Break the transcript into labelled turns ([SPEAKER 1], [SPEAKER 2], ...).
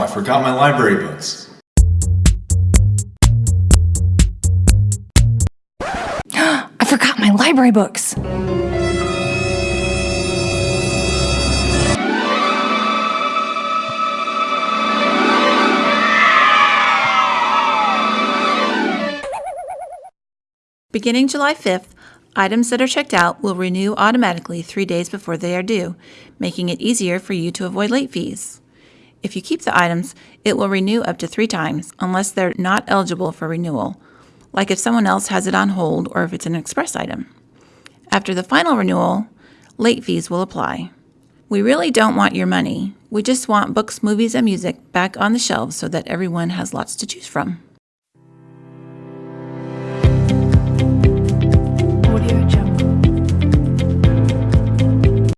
[SPEAKER 1] I forgot my library books.
[SPEAKER 2] I forgot my library books.
[SPEAKER 3] Beginning July 5th, items that are checked out will renew automatically three days before they are due, making it easier for you to avoid late fees. If you keep the items, it will renew up to three times unless they're not eligible for renewal, like if someone else has it on hold or if it's an express item. After the final renewal, late fees will apply. We really don't want your money. We just want books, movies, and music back on the shelves so that everyone has lots to choose from.